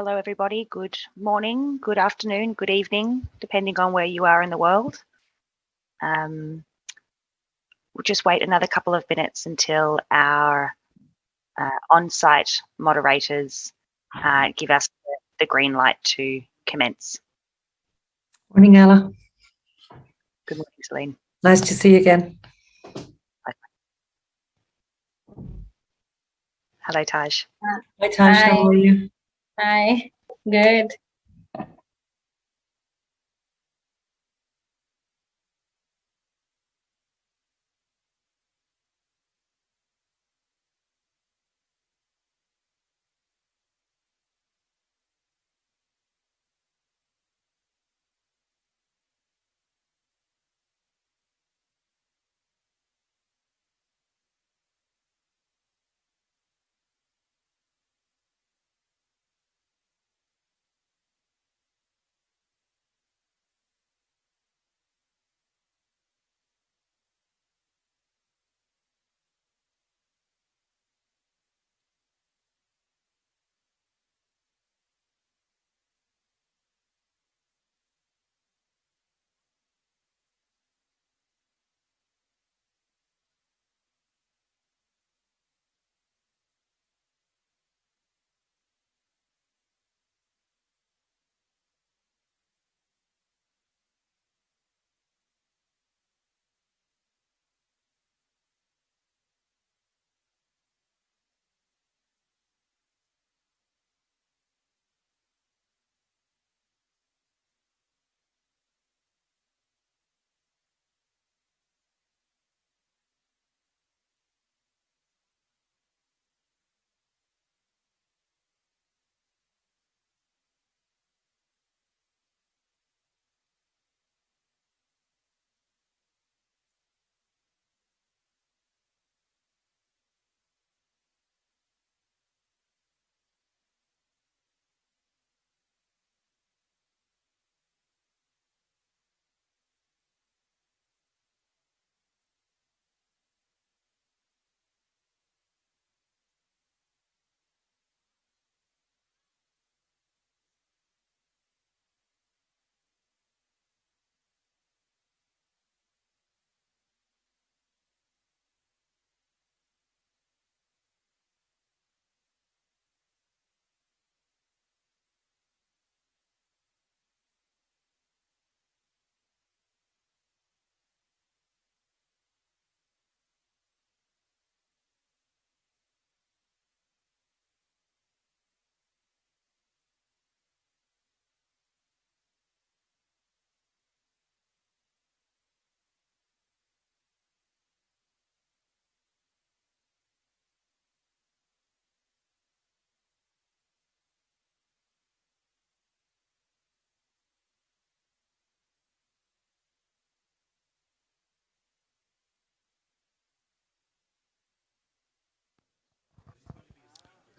hello everybody. Good morning, good afternoon, good evening, depending on where you are in the world. Um, we'll just wait another couple of minutes until our uh, on-site moderators uh, give us the green light to commence. Morning, Ella. Good morning, Celene. Nice to see you again. Hello, Taj. Hi, Taj. Hi. How are you? Hi, good.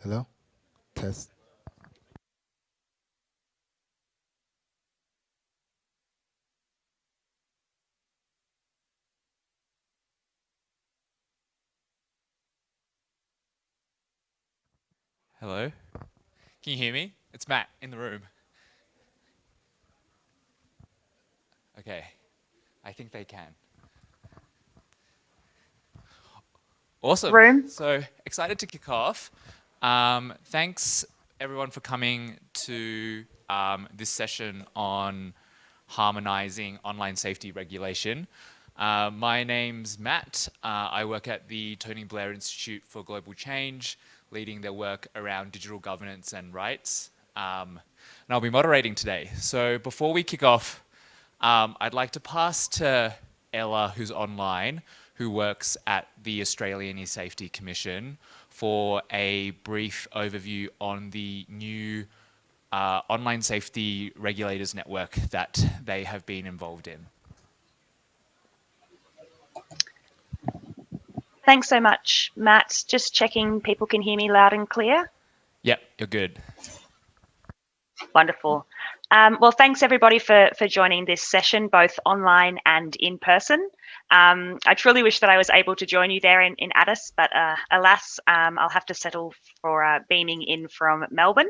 Hello? Test. Hello? Can you hear me? It's Matt in the room. Okay, I think they can. Awesome. Room. So excited to kick off. Um, thanks everyone for coming to um, this session on harmonizing online safety regulation. Uh, my name's Matt. Uh, I work at the Tony Blair Institute for Global Change, leading their work around digital governance and rights. Um, and I'll be moderating today. So before we kick off, um, I'd like to pass to Ella, who's online, who works at the Australian E-Safety Commission, for a brief overview on the new uh, online safety regulators network that they have been involved in. Thanks so much, Matt. Just checking people can hear me loud and clear. Yep, you're good. Wonderful. Um, well, thanks everybody for, for joining this session, both online and in person. Um, I truly wish that I was able to join you there in, in Addis, but uh, alas, um, I'll have to settle for uh, beaming in from Melbourne.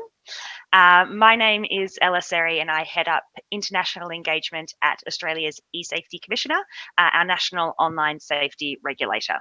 Uh, my name is Ella Seri and I head up international engagement at Australia's eSafety Commissioner, uh, our national online safety regulator.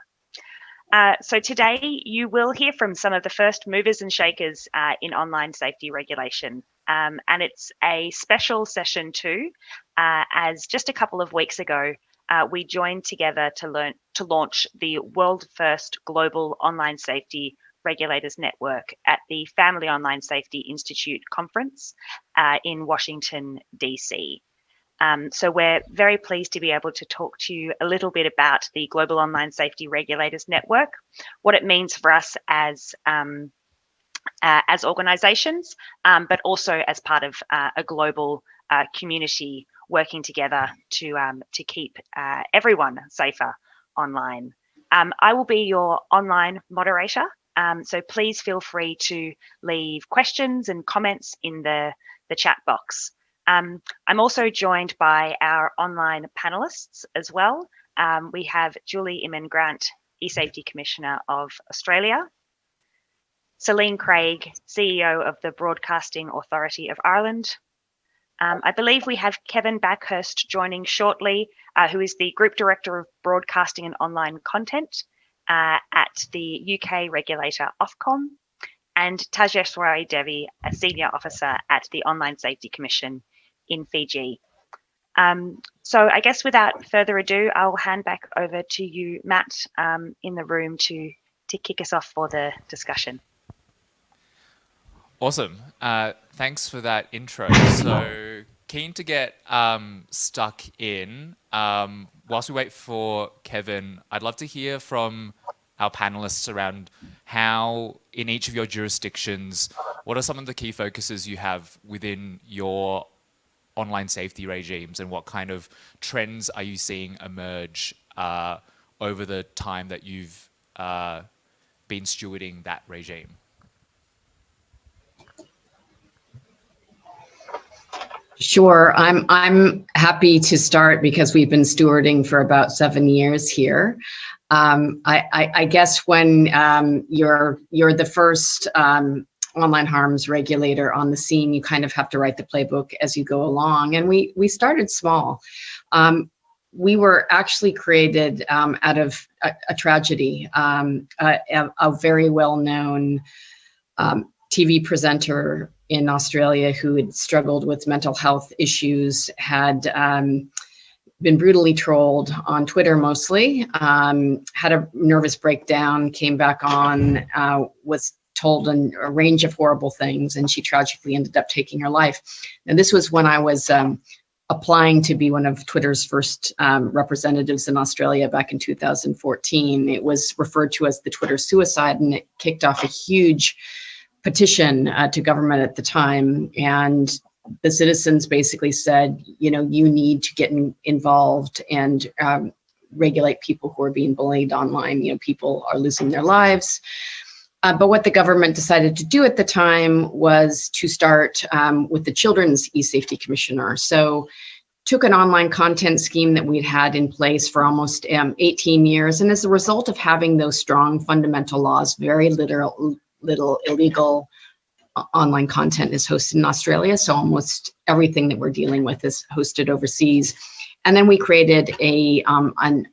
Uh, so today you will hear from some of the first movers and shakers uh, in online safety regulation. Um, and it's a special session too, uh, as just a couple of weeks ago, uh, we joined together to learn to launch the world first global online safety regulators network at the Family Online Safety Institute conference uh, in Washington, DC. Um, so we're very pleased to be able to talk to you a little bit about the Global Online Safety Regulators Network, what it means for us as um, uh, as organisations, um, but also as part of uh, a global uh, community working together to um, to keep uh, everyone safer online. Um, I will be your online moderator, um, so please feel free to leave questions and comments in the the chat box. Um, I'm also joined by our online panelists as well. Um, we have Julie Inman Grant, eSafety Commissioner of Australia, Celene Craig, CEO of the Broadcasting Authority of Ireland. Um, I believe we have Kevin Bakhurst joining shortly, uh, who is the Group Director of Broadcasting and Online Content uh, at the UK regulator Ofcom, and Tejaswari Devi, a Senior Officer at the Online Safety Commission in Fiji. Um, so I guess without further ado, I'll hand back over to you, Matt, um, in the room to, to kick us off for the discussion. Awesome. Uh, thanks for that intro. So keen to get um, stuck in. Um, whilst we wait for Kevin, I'd love to hear from our panelists around how in each of your jurisdictions, what are some of the key focuses you have within your online safety regimes and what kind of trends are you seeing emerge uh, over the time that you've uh, been stewarding that regime? Sure, I'm I'm happy to start because we've been stewarding for about seven years here. Um, I, I, I, guess when um, you're you're the first um, online harms regulator on the scene, you kind of have to write the playbook as you go along. And we we started small. Um, we were actually created um, out of a, a tragedy. Um, a, a, very well-known um, TV presenter in Australia who had struggled with mental health issues had um, been brutally trolled on Twitter mostly, um, had a nervous breakdown, came back on, uh, was told an, a range of horrible things, and she tragically ended up taking her life. And this was when I was um, applying to be one of Twitter's first um, representatives in Australia back in 2014. It was referred to as the Twitter suicide, and it kicked off a huge petition uh, to government at the time. And the citizens basically said, you know, you need to get in, involved and um, regulate people who are being bullied online. You know, people are losing their lives. Uh, but what the government decided to do at the time was to start um, with the Children's e-safety commissioner. So took an online content scheme that we'd had in place for almost um, 18 years. And as a result of having those strong fundamental laws, very little, little illegal uh, online content is hosted in Australia. So almost everything that we're dealing with is hosted overseas. And then we created a, um, an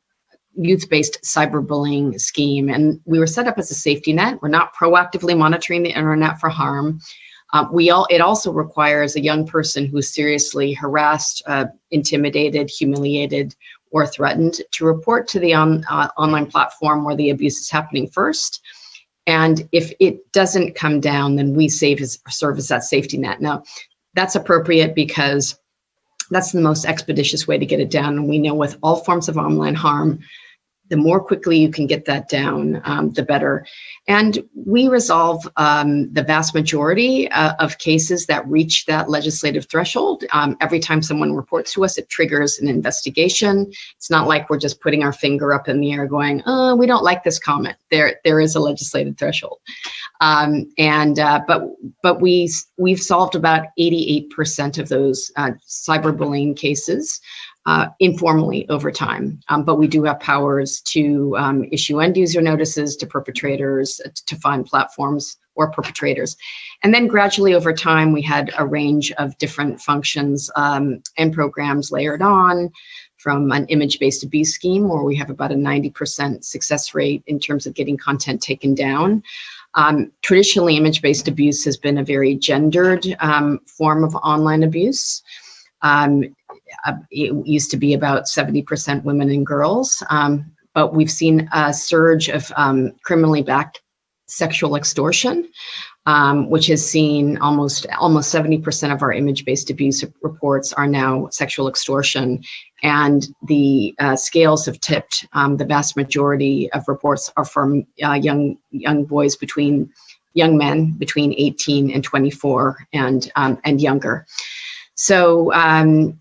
youth-based cyberbullying scheme. And we were set up as a safety net. We're not proactively monitoring the internet for harm. Uh, we all, it also requires a young person who's seriously harassed, uh, intimidated, humiliated, or threatened to report to the on, uh, online platform where the abuse is happening first. And if it doesn't come down, then we save his service that safety net. Now, that's appropriate because that's the most expeditious way to get it down. And we know with all forms of online harm, the more quickly you can get that down, um, the better. And we resolve um, the vast majority uh, of cases that reach that legislative threshold. Um, every time someone reports to us, it triggers an investigation. It's not like we're just putting our finger up in the air going, oh, we don't like this comment. There, there is a legislative threshold. Um, and, uh, but, but we, we've solved about 88% of those uh, cyberbullying cases uh, informally over time. Um, but we do have powers to um, issue end user notices to perpetrators, uh, to find platforms or perpetrators. And then gradually over time, we had a range of different functions um, and programs layered on from an image-based abuse scheme where we have about a 90% success rate in terms of getting content taken down. Um, traditionally, image-based abuse has been a very gendered um, form of online abuse. Um, uh, it used to be about 70% women and girls, um, but we've seen a surge of um, criminally backed sexual extortion, um, which has seen almost almost 70% of our image-based abuse reports are now sexual extortion. And the uh, scales have tipped. Um, the vast majority of reports are from uh, young young boys between young men between 18 and 24 and um, and younger. So um,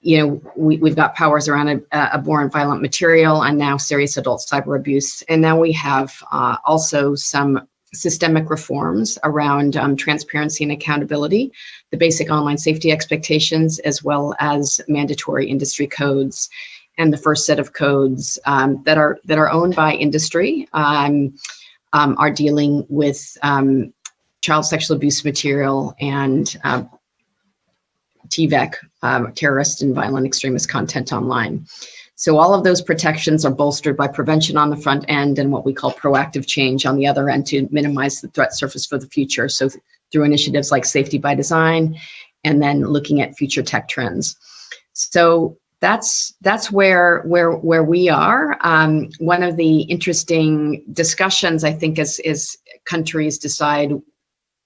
you know, we, we've got powers around a, abhorrent violent material and now serious adult cyber abuse. And now we have uh, also some systemic reforms around um, transparency and accountability, the basic online safety expectations, as well as mandatory industry codes. And the first set of codes um, that are that are owned by industry um, um are dealing with um, child sexual abuse material and uh, TVEC, um, terrorist and violent extremist content online. So all of those protections are bolstered by prevention on the front end and what we call proactive change on the other end to minimize the threat surface for the future. So th through initiatives like safety by design and then looking at future tech trends. So that's that's where where where we are. Um, one of the interesting discussions I think is is countries decide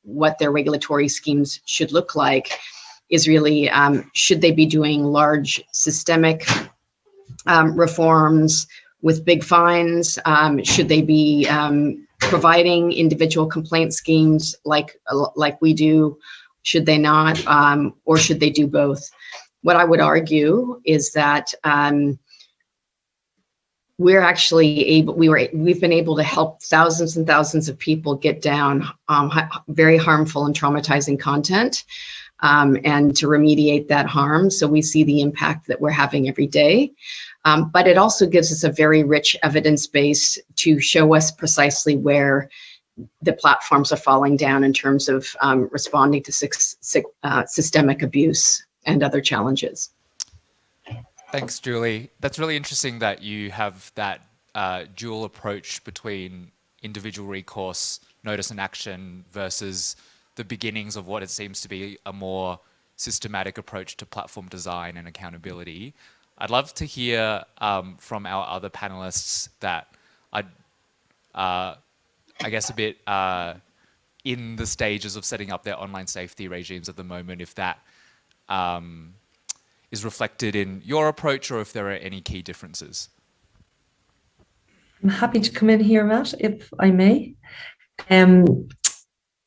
what their regulatory schemes should look like is really, um, should they be doing large systemic um, reforms with big fines? Um, should they be um, providing individual complaint schemes like, like we do? Should they not, um, or should they do both? What I would argue is that um, we're actually able, we were, we've been able to help thousands and thousands of people get down um, very harmful and traumatizing content um, and to remediate that harm. So we see the impact that we're having every day. Um, but it also gives us a very rich evidence base to show us precisely where the platforms are falling down in terms of um, responding to uh, systemic abuse and other challenges. Thanks, Julie. That's really interesting that you have that uh, dual approach between individual recourse, notice and action versus the beginnings of what it seems to be a more systematic approach to platform design and accountability. I'd love to hear um, from our other panelists that are, uh, I guess, a bit uh, in the stages of setting up their online safety regimes at the moment, if that um, is reflected in your approach or if there are any key differences. I'm happy to come in here, Matt, if I may. Um,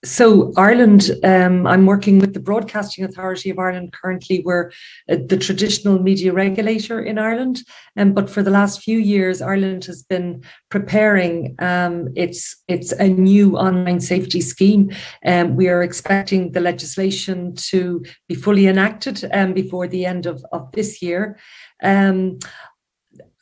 so Ireland, um, I'm working with the Broadcasting Authority of Ireland currently. We're uh, the traditional media regulator in Ireland, um, but for the last few years, Ireland has been preparing um, its its a new online safety scheme. Um, we are expecting the legislation to be fully enacted um, before the end of, of this year. Um,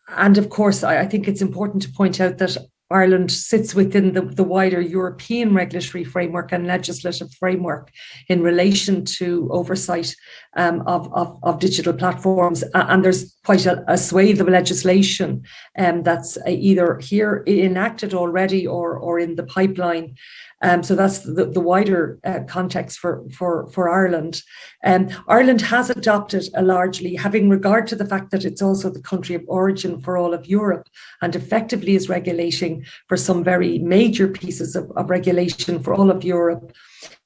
and of course, I, I think it's important to point out that Ireland sits within the, the wider European regulatory framework and legislative framework in relation to oversight um, of, of, of, digital platforms. And there's quite a, a swathe of legislation um, that's either here enacted already or, or in the pipeline um, so that's the, the wider uh, context for, for, for Ireland. Um, Ireland has adopted a largely, having regard to the fact that it's also the country of origin for all of Europe and effectively is regulating for some very major pieces of, of regulation for all of Europe.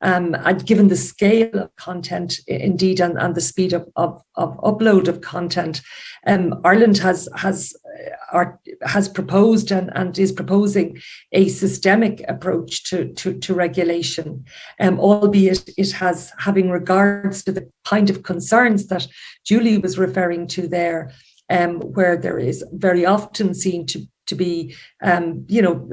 Um, and given the scale of content, indeed, and, and the speed of, of, of upload of content, um, Ireland has has uh, has proposed and, and is proposing a systemic approach to, to, to regulation, um, albeit it has having regards to the kind of concerns that Julie was referring to there, um, where there is very often seen to, to be, um, you know,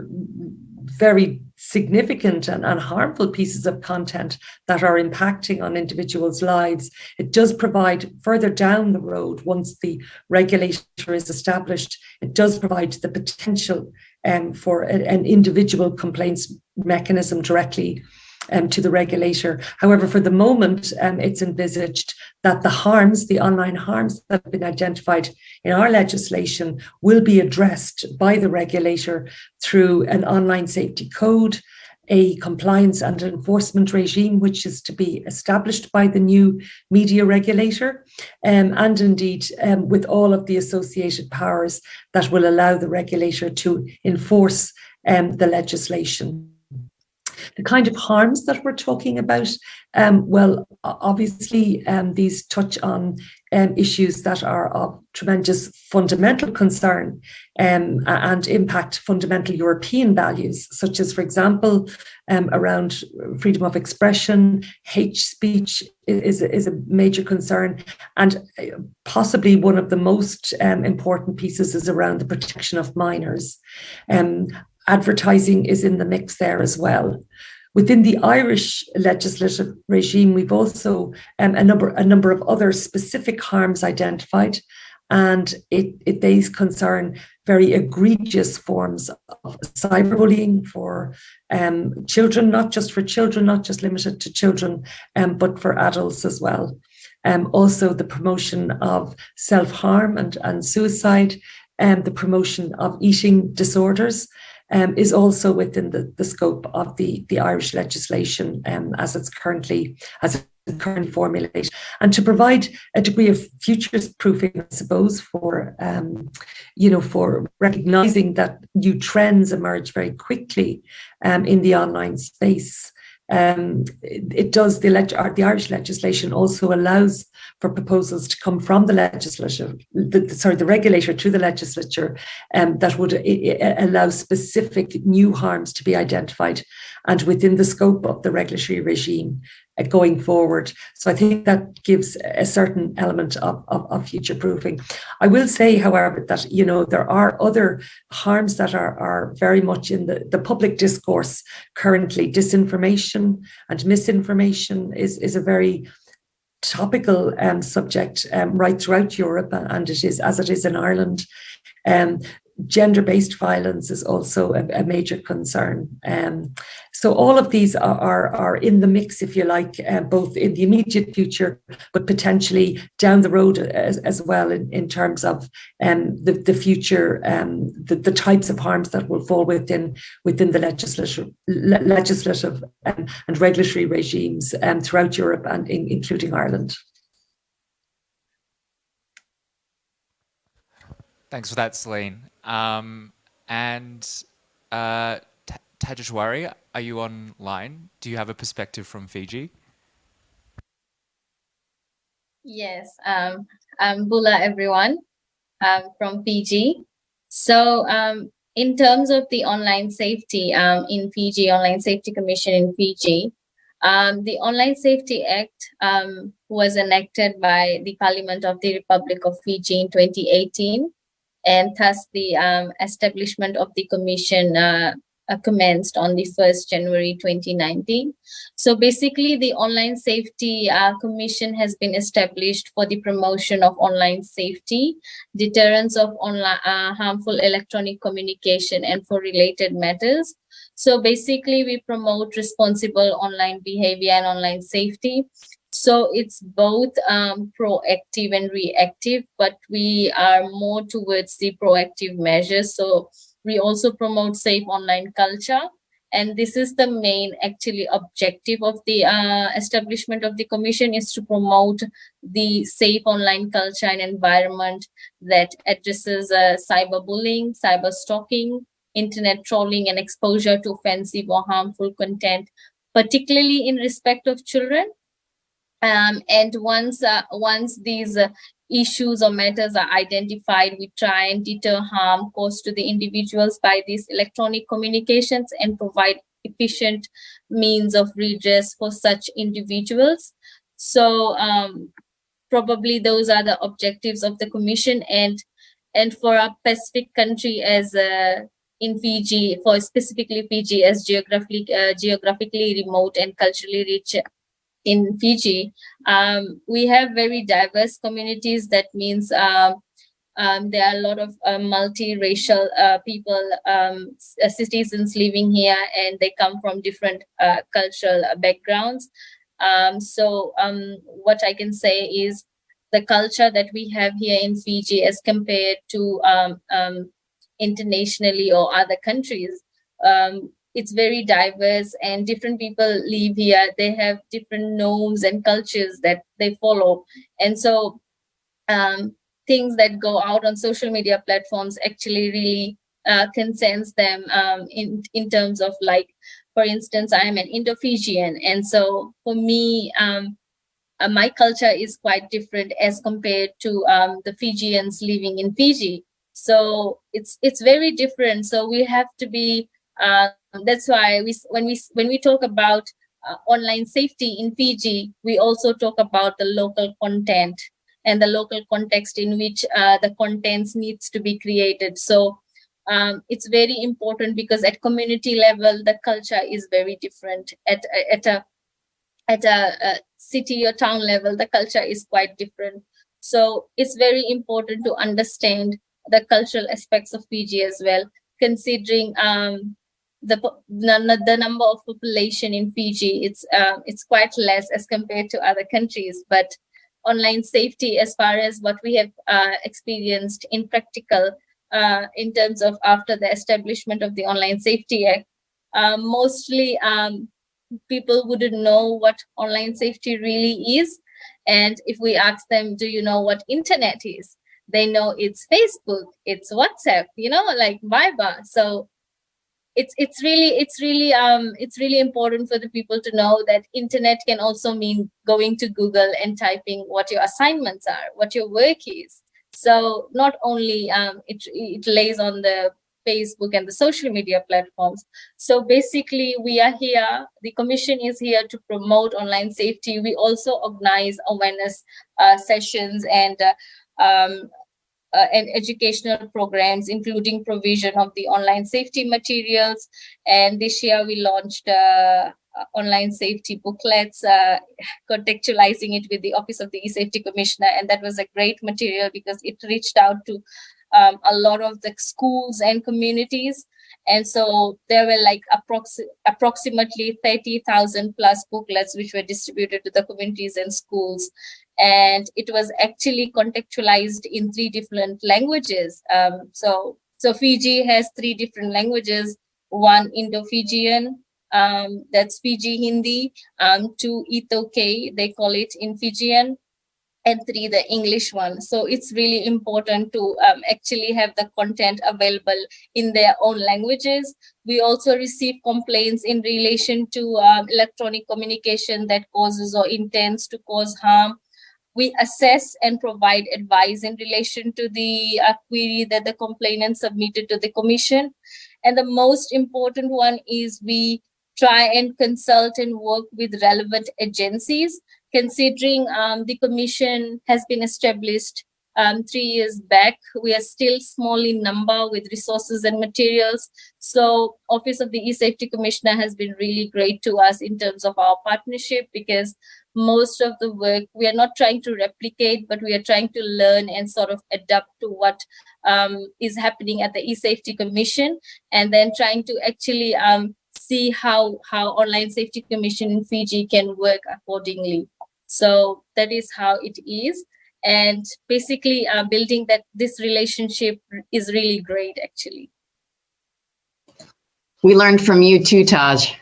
very significant and, and, harmful pieces of content that are impacting on individuals' lives. It does provide further down the road, once the regulator is established, it does provide the potential um, for a, an individual complaints mechanism directly um, to the regulator. However, for the moment, um, it's envisaged that the harms, the online harms that have been identified in our legislation will be addressed by the regulator through an online safety code, a compliance and enforcement regime, which is to be established by the new media regulator, um, and indeed um, with all of the associated powers that will allow the regulator to enforce um, the legislation. The kind of harms that we're talking about, um, well, obviously um, these touch on um, issues that are of tremendous fundamental concern um, and impact fundamental European values, such as, for example, um, around freedom of expression, hate speech is, is a major concern, and uh, possibly one of the most um, important pieces is around the protection of minors. Advertising is in the mix there as well. Within the Irish legislative regime, we've also um, a number a number of other specific harms identified, and it, it these concern very egregious forms of cyberbullying for um, children, not just for children, not just limited to children, um, but for adults as well. Um, also, the promotion of self harm and, and suicide, and um, the promotion of eating disorders um, is also within the, the scope of the, the Irish legislation um, as it's currently as it's currently formulated, and to provide a degree of futures proofing, I suppose, for um, you know for recognizing that new trends emerge very quickly um, in the online space. Um, it, it, does the, the Irish legislation also allows for proposals to come from the legislature, the, sorry, the regulator to the legislature um, that would allow specific new harms to be identified and within the scope of the regulatory regime. uh, going forward. So I think that gives a certain element of, of, of, future proofing. I will say, however, that you know there are other harms that are, are very much in the, the public discourse currently. Disinformation and misinformation is, is a very topical um, subject um, right throughout Europe, and it is as it is in Ireland. Um, gender-based violence is also a, a major concern. Um, so all of these are, are, are, in the mix, if you like, uh, both in the immediate future, but potentially down the road as, as well in, in terms of um, the, the future, um, the, the types of harms that will fall within within the legislative, legislative um, and regulatory regimes um, throughout Europe and in, including Ireland. Thanks for that, Celene. Um, and uh, Tajeshwari, are you online? Do you have a perspective from Fiji? Yes, um, I'm Bula, everyone, um, from Fiji. So um, in terms of the online safety um, in Fiji, Online Safety Commission in Fiji, um, the Online Safety Act um, was enacted by the Parliament of the Republic of Fiji in 2018 and thus the um, establishment of the commission uh, uh, commenced on the 1st January 2019. So basically the Online Safety uh, Commission has been established for the promotion of online safety, deterrence of online uh, harmful electronic communication and for related matters. So basically we promote responsible online behavior and online safety so it's both um, proactive and reactive, but we are more towards the proactive measures. So we also promote safe online culture. And this is the main actually objective of the uh, establishment of the commission is to promote the safe online culture and environment that addresses uh, cyberbullying, cyber stalking, internet trolling and exposure to offensive or harmful content particularly in respect of children. Um, and once uh, once these uh, issues or matters are identified, we try and deter harm caused to the individuals by these electronic communications and provide efficient means of redress for such individuals. So um, probably those are the objectives of the commission and and for a Pacific country as uh, in Fiji, for specifically Fiji as geographically uh, geographically remote and culturally rich in Fiji, um, we have very diverse communities. That means um, um, there are a lot of uh, multiracial uh, people, um, uh, citizens living here, and they come from different uh, cultural backgrounds. Um, so what I can say is the culture that we have here in Fiji as compared to internationally or other countries um, it's very diverse and different people live here. They have different norms and cultures that they follow. And so um, things that go out on social media platforms actually really uh, concerns them um, in in terms of like for instance i'm an indo-fijian and so for me um, uh, my culture is quite different as compared to um, the fijians living in fiji. So it's it's very different. So we have to be uh, that's why we when we when we talk about uh, online safety in Fiji, we also talk about the local content and the local context in which uh, the contents needs to be created. So um, it's very important because at community level, the culture is very different. At at a at a, a city or town level, the culture is quite different. So it's very important to understand the cultural aspects of Fiji as well, considering um, the the number of population in Fiji it's uh, it's quite less as compared to other countries. But online safety as far as what we have uh, experienced in practical uh, in terms of after the establishment of the online safety act uh, mostly um, people wouldn't know what online safety really is. And if we ask them do you know what internet is? They know it's facebook it's whatsapp you know like viber. So it's it's really it's really um it's really important for the people to know that internet can also mean going to google and typing what your assignments are what your work is. So not only um it it lays on the facebook and the social media platforms. So basically we are here the commission is here to promote online safety. We also organize awareness uh, sessions and uh, um, uh, and educational programs, including provision of the online safety materials. And this year we launched uh, online safety booklets, uh, contextualizing it with the Office of the E-Safety Commissioner. And that was a great material because it reached out to um, a lot of the schools and communities. And so there were like approx approximately 30,000 plus booklets which were distributed to the communities and schools and it was actually contextualized in three different languages. Um, so, so Fiji has three different languages, one Indo-Fijian, um, that's Fiji Hindi, um, two iTaukei, they call it in Fijian, and three, the English one. So it's really important to um, actually have the content available in their own languages. We also receive complaints in relation to um, electronic communication that causes or intends to cause harm we assess and provide advice in relation to the uh, query that the complainant submitted to the commission. And the most important one is we try and consult and work with relevant agencies, considering um, the commission has been established um, three years back. We are still small in number with resources and materials. So Office of the E-Safety Commissioner has been really great to us in terms of our partnership because most of the work we are not trying to replicate but we are trying to learn and sort of adapt to what um, is happening at the e-safety commission and then trying to actually um, see how how online safety commission in fiji can work accordingly so that is how it is and basically uh, building that this relationship is really great actually we learned from you too taj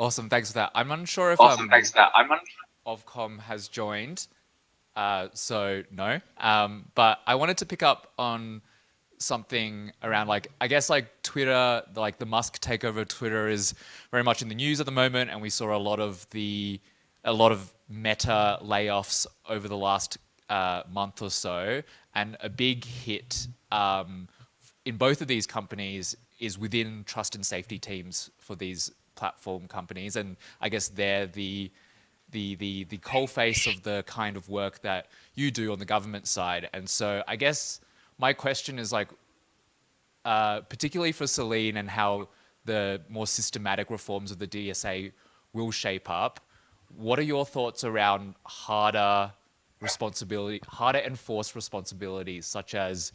Awesome, thanks for that. I'm unsure if awesome, um, thanks for that. I'm unsure. Ofcom has joined, uh, so no. Um, but I wanted to pick up on something around like I guess like Twitter, like the Musk takeover of Twitter is very much in the news at the moment, and we saw a lot of the a lot of Meta layoffs over the last uh, month or so, and a big hit um, in both of these companies is within trust and safety teams for these platform companies, and I guess they're the the the the face of the kind of work that you do on the government side. And so I guess my question is like, uh, particularly for Celene and how the more systematic reforms of the DSA will shape up. What are your thoughts around harder responsibility, harder enforced responsibilities, such as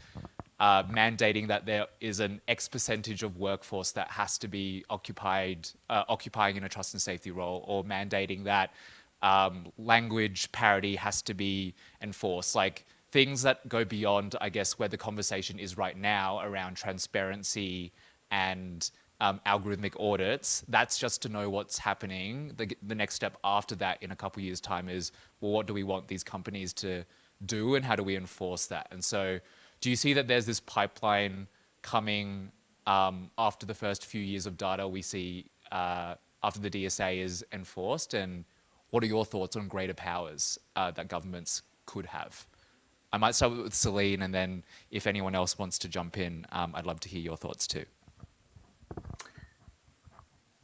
uh, mandating that there is an X percentage of workforce that has to be occupied, uh, occupying in a trust and safety role, or mandating that um, language parity has to be enforced. Like things that go beyond, I guess, where the conversation is right now around transparency and um, algorithmic audits. That's just to know what's happening. The, the next step after that in a couple years time is, well, what do we want these companies to do and how do we enforce that? And so do you see that there's this pipeline coming um, after the first few years of data we see uh, after the DSA is enforced and what are your thoughts on greater powers uh, that governments could have? I might start with Celene, and then if anyone else wants to jump in, um, I'd love to hear your thoughts too.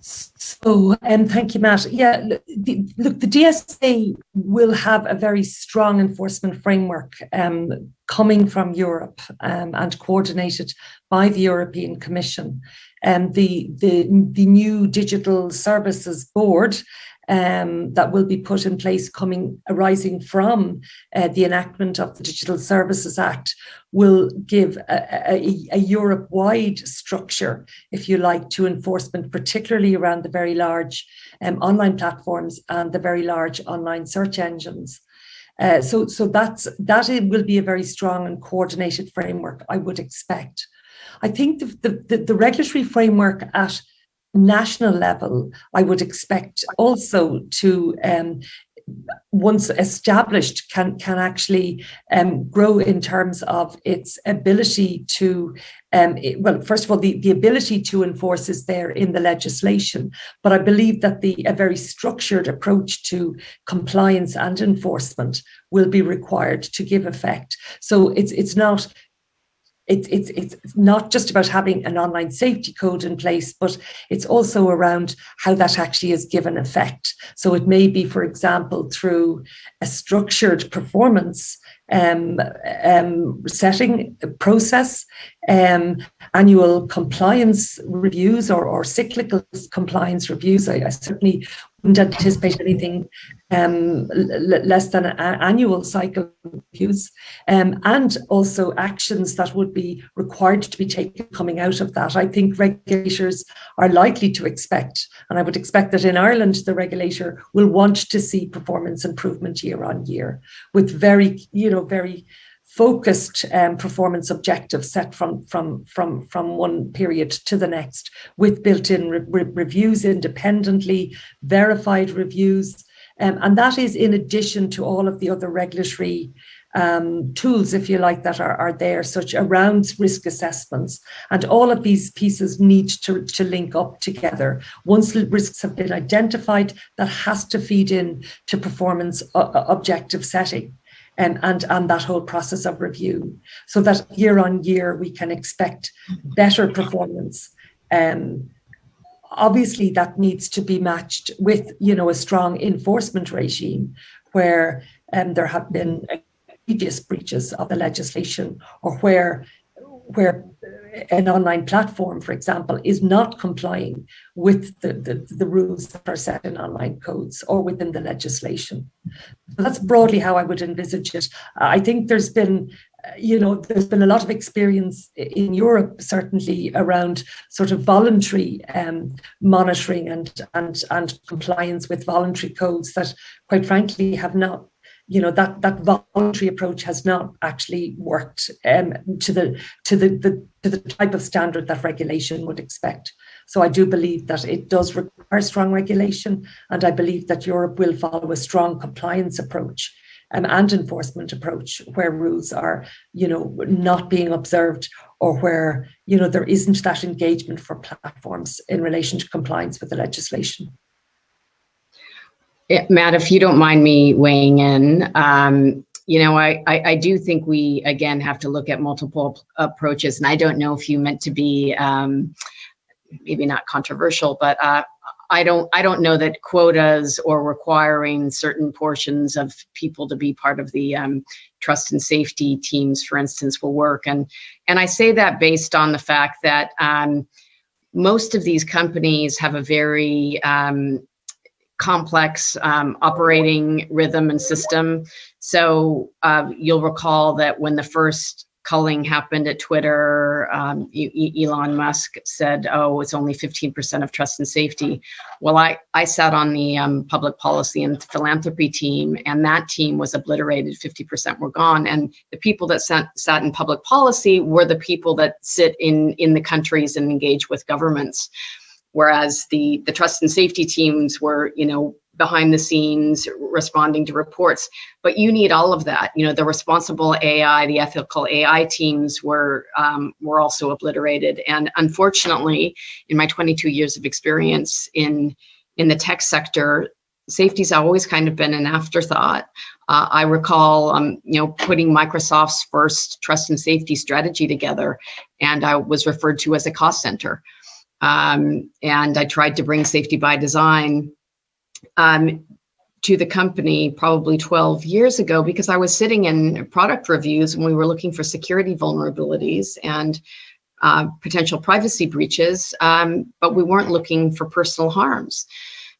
So, um, thank you, Matt. Yeah, the, look, the DSA will have a very strong enforcement framework um, coming from Europe um, and coordinated by the European Commission. Um, the, the, the new Digital Services Board um, that will be put in place coming arising from uh, the enactment of the Digital Services Act will give a, a, a Europe-wide structure, if you like, to enforcement, particularly around the very large um, online platforms and the very large online search engines. Uh, so, so that's that it will be a very strong and coordinated framework, I would expect. I think the, the, the regulatory framework at national level, I would expect also to um, once established can can actually um, grow in terms of its ability to um, it, well first of all the, the ability to enforce is there in the legislation but I believe that the a very structured approach to compliance and enforcement will be required to give effect. So it's it's not it's, it's, it's not just about having an online safety code in place, but it's also around how that actually is given effect. So it may be, for example, through a structured performance um, um, setting process, um, annual compliance reviews or, or cyclical compliance reviews. I, I certainly wouldn't anticipate anything um, less than annual cycle reviews, um, and also actions that would be required to be taken coming out of that. I think regulators are likely to expect, and I would expect that in Ireland, the regulator will want to see performance improvement year on year with very, you know, very focused um, performance objectives set from, from, from, from one period to the next with built-in re re reviews independently, verified reviews. Um, and that is in addition to all of the other regulatory um, tools, if you like, that are, are there, such around risk assessments. And all of these pieces need to, to link up together. Once risks have been identified, that has to feed in to performance uh, objective setting um, and, and that whole process of review so that year on year we can expect better performance. Um, obviously that needs to be matched with you know a strong enforcement regime where um, there have been previous breaches of the legislation or where where an online platform, for example, is not complying with the, the, the, rules that are set in online codes or within the legislation. So that's broadly how I would envisage it. I think there's been you know, there's been a lot of experience in Europe, certainly around sort of voluntary um, monitoring and, and, and compliance with voluntary codes that, quite frankly, have not you know that that voluntary approach has not actually worked um, to the to the, the to the type of standard that regulation would expect. So I do believe that it does require strong regulation, and I believe that Europe will follow a strong compliance approach um, and enforcement approach where rules are, you know, not being observed or where, you know, there isn't that engagement for platforms in relation to compliance with the legislation. Matt, if you don't mind me weighing in, um, you know, I, I, I, do think we, again, have to look at multiple approaches. And I don't know if you meant to be um, maybe not controversial, but uh, I don't I don't know that quotas or requiring certain portions of people to be part of the um, trust and safety teams, for instance, will work. And and I say that based on the fact that um, most of these companies have a very um, complex um, operating rhythm and system. So uh, you'll recall that when the first culling happened at Twitter. Um, Elon Musk said, "Oh, it's only 15% of trust and safety." Well, I I sat on the um, public policy and philanthropy team, and that team was obliterated. 50% were gone, and the people that sat, sat in public policy were the people that sit in in the countries and engage with governments whereas the the trust and safety teams were you know behind the scenes responding to reports. But you need all of that. You know the responsible ai the ethical ai teams were um, were also obliterated. And unfortunately in my 22 years of experience in in the tech sector safety's always kind of been an afterthought. Uh, i recall um, you know putting microsoft's first trust and safety strategy together and i was referred to as a cost center um, and i tried to bring safety by design um, to the company probably 12 years ago because I was sitting in product reviews and we were looking for security vulnerabilities and uh, potential privacy breaches, um, but we weren't looking for personal harms.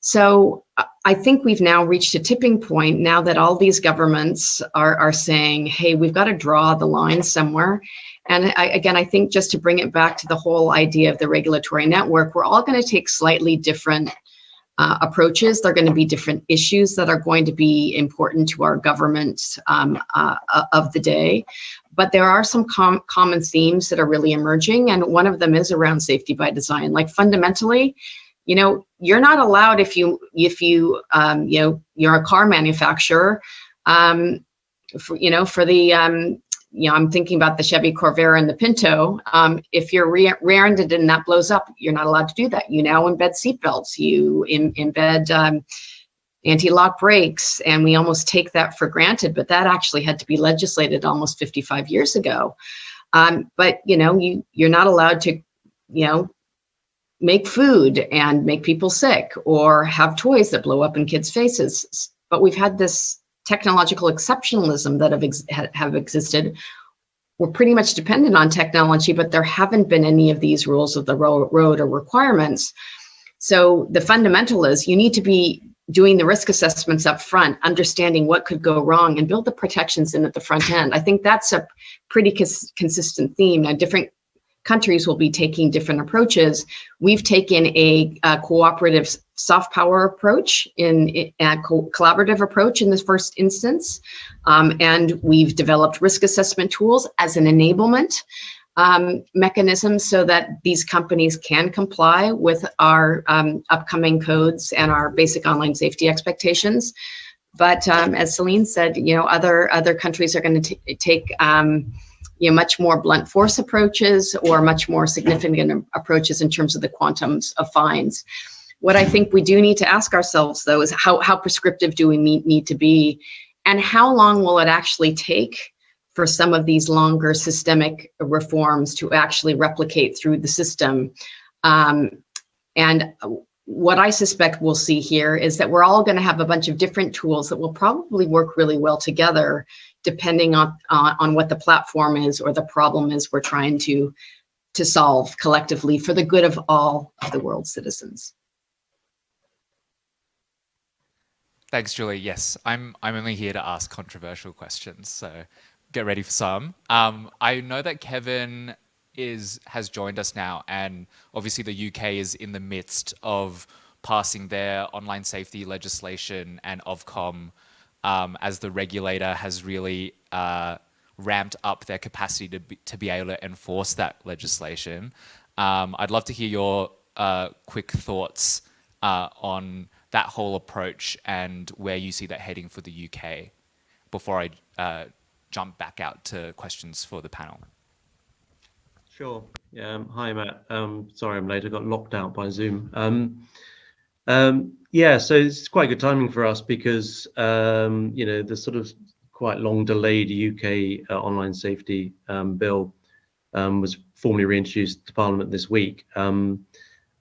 So I think we've now reached a tipping point now that all these governments are, are saying, hey, we've got to draw the line somewhere. And I, again, I think just to bring it back to the whole idea of the regulatory network, we're all going to take slightly different uh, approaches. There are going to be different issues that are going to be important to our government um, uh, uh, of the day. But there are some com common themes that are really emerging, and one of them is around safety by design. Like fundamentally, you know, you're not allowed if you if you um, you know you're a car manufacturer. Um, for, you know, for the um, you know, I'm thinking about the Chevy Corvair and the Pinto. Um, if you're rear-ended and that blows up, you're not allowed to do that. You now embed seatbelts. You in, embed um, anti-lock brakes, and we almost take that for granted. But that actually had to be legislated almost 55 years ago. Um, but you know, you you're not allowed to, you know, make food and make people sick or have toys that blow up in kids' faces. But we've had this technological exceptionalism that have, ex have existed, we're pretty much dependent on technology, but there haven't been any of these rules of the ro road or requirements. So the fundamental is you need to be doing the risk assessments up front, understanding what could go wrong and build the protections in at the front end. I think that's a pretty cons consistent theme. Now, different countries will be taking different approaches. We've taken a, a cooperative soft power approach in a co collaborative approach in this first instance. Um, and we've developed risk assessment tools as an enablement um, mechanism so that these companies can comply with our um, upcoming codes and our basic online safety expectations. But um, as Celene said, you know, other other countries are going to take um, you know, much more blunt force approaches or much more significant approaches in terms of the quantums of fines. What I think we do need to ask ourselves though is how, how prescriptive do we need, need to be and how long will it actually take for some of these longer systemic reforms to actually replicate through the system. Um, and what I suspect we'll see here is that we're all going to have a bunch of different tools that will probably work really well together depending on, uh, on what the platform is or the problem is we're trying to, to solve collectively for the good of all of the world's citizens. Thanks, Julie. Yes, I'm, I'm only here to ask controversial questions, so get ready for some. Um, I know that Kevin is has joined us now, and obviously the UK is in the midst of passing their online safety legislation and Ofcom um, as the regulator has really uh, ramped up their capacity to be, to be able to enforce that legislation. Um, I'd love to hear your uh, quick thoughts uh, on that whole approach and where you see that heading for the UK. before I uh, jump back out to questions for the panel. Sure. Yeah. Um, hi, Matt. Um, sorry I'm late. I got locked out by Zoom. Um, um, yeah, so it's quite good timing for us because, um, you know, the sort of quite long delayed UK uh, online safety bill was formally reintroduced to Parliament this week um,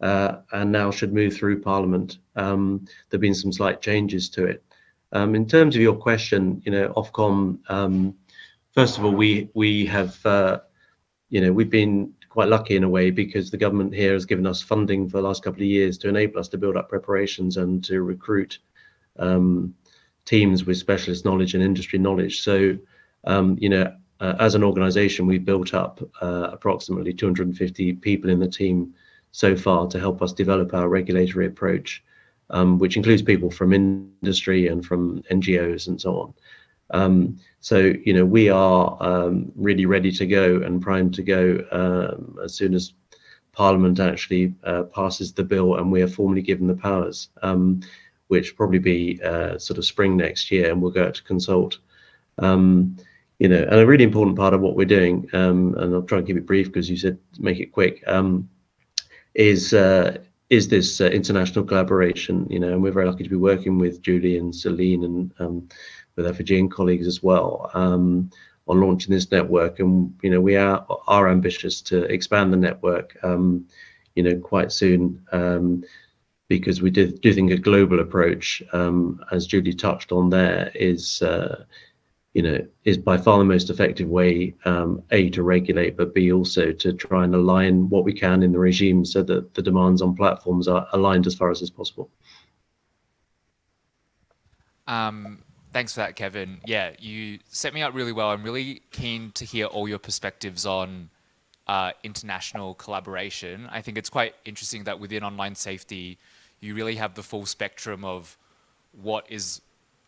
and now should move through Parliament. Um, there have been some slight changes to it. Um, in terms of your question, you know, Ofcom, first of all, we we have, uh, you know, we've been quite lucky in a way because the government here has given us funding for the last couple of years to enable us to build up preparations and to recruit um, teams with specialist knowledge and industry knowledge. So, um, you know, uh, as an organization, we've built up uh, approximately 250 people in the team so far to help us develop our regulatory approach, um, which includes people from industry and from NGOs and so on. Um, so, you know, we are um, really ready to go and primed to go um, as soon as Parliament actually uh, passes the bill and we are formally given the powers, um, which probably be uh, sort of spring next year, and we'll go out to consult. Um, you know, and a really important part of what we're doing, um, and I'll try and keep it brief because you said make it quick, is uh, is this uh, international collaboration. You know, and we're very lucky to be working with Julie and Celene and with our Fijian colleagues as well um, on launching this network. And you know, we are are ambitious to expand the network, um, you know, quite soon. Um, because we do, do think a global approach, um, as Julie touched on there, is uh, you know is by far the most effective way um, a to regulate but b also to try and align what we can in the regime so that the demands on platforms are aligned as far as is possible um, Thanks for that, Kevin. Yeah, you set me up really well. I'm really keen to hear all your perspectives on uh, international collaboration. I think it's quite interesting that within online safety, you really have the full spectrum of what is,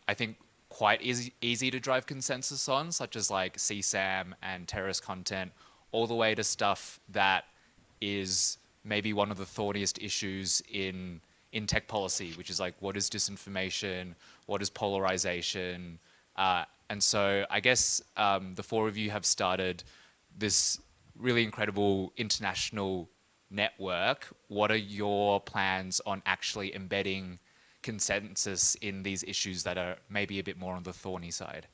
I think, quite easy, easy to drive consensus on, such as like CSAM and terrorist content, all the way to stuff that is maybe one of the thorniest issues in in tech policy, which is like what is disinformation, what is polarization, uh, and so I guess um, the four of you have started this really incredible international network. What are your plans on actually embedding consensus in these issues that are maybe a bit more on the thorny side?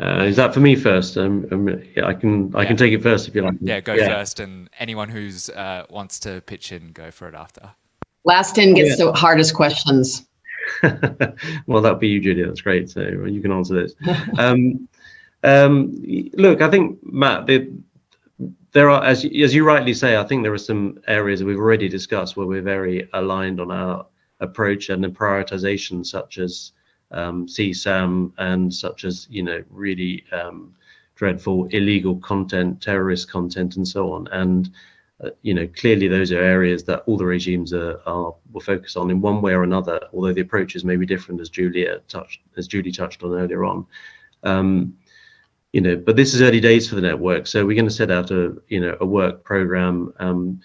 Uh, is that for me first? Um, um, yeah, I can yeah. I can take it first if you like. Yeah, go yeah. first, and anyone who's uh, wants to pitch in, go for it after. Last in gets the hardest questions. well, that'll be you, Julia. That's great. So you can answer this. um, um, look, I think Matt, the, there are, as as you rightly say, I think there are some areas we've already discussed where we're very aligned on our approach and the prioritization, such as um, CSAM and such as, you know, really um, dreadful illegal content, terrorist content, and so on. And, uh, you know, clearly those are areas that all the regimes are, are will focus on in one way or another, although the approaches may be different as Julia touched, as Julie touched on earlier on. Um, you know, but this is early days for the network, so we're going to set out a, you know, a work program um,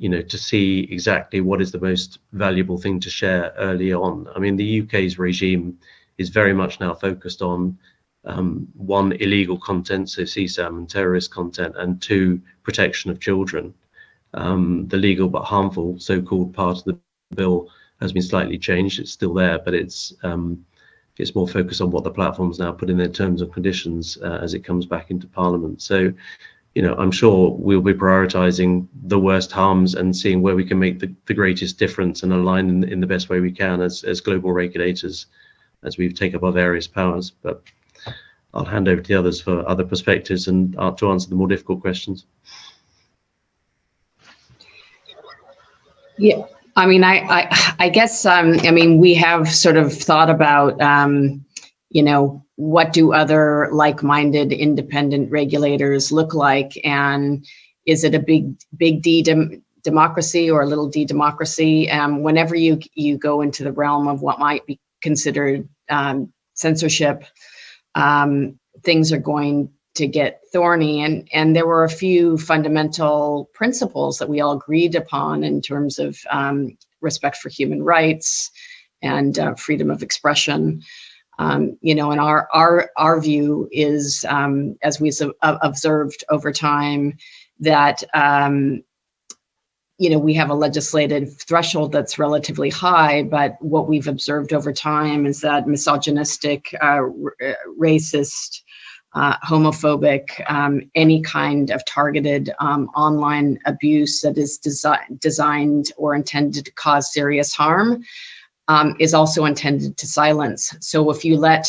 you know, to see exactly what is the most valuable thing to share early on. I mean, the UK's regime is very much now focused on um, one, illegal content, so CSAM and terrorist content, and two, protection of children. Um, the legal but harmful so-called part of the bill has been slightly changed. It's still there, but it's um, it's more focused on what the platforms now put in their terms and conditions uh, as it comes back into Parliament. So you know, I'm sure we'll be prioritizing the worst harms and seeing where we can make the, the greatest difference and align in, in the best way we can as, as global regulators as we take up our various powers. But I'll hand over to the others for other perspectives and uh, to answer the more difficult questions. Yeah, I mean, I, I, I guess, um, I mean, we have sort of thought about, um, you know, what do other like-minded independent regulators look like? And is it a big big d dem democracy or a little d democracy? Um, whenever you you go into the realm of what might be considered um, censorship um, things are going to get thorny and and there were a few fundamental principles that we all agreed upon in terms of um, respect for human rights and uh, freedom of expression. Um, you know, and our our our view is, um, as we've observed over time, that um, you know, we have a legislative threshold that's relatively high, but what we've observed over time is that misogynistic, uh, uh, racist, uh, homophobic, um, any kind of targeted um, online abuse that is desi designed or intended to cause serious harm um, is also intended to silence. So if you let,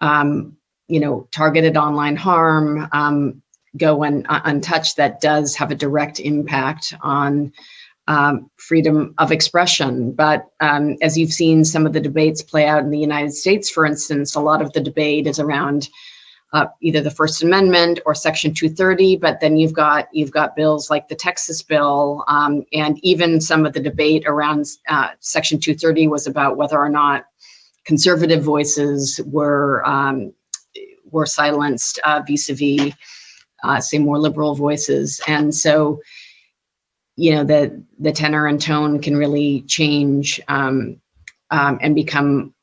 um, you know, targeted online harm, um, go un, uh, untouched that does have a direct impact on um, freedom of expression. But um, as you've seen some of the debates play out in the United States, for instance, a lot of the debate is around uh, either the First Amendment or Section 230, but then you've got you've got bills like the Texas bill, um, and even some of the debate around uh, Section 230 was about whether or not conservative voices were um, were silenced uh, vis-a-vis uh, say more liberal voices. And so, you know, the, the tenor and tone can really change um, um, and become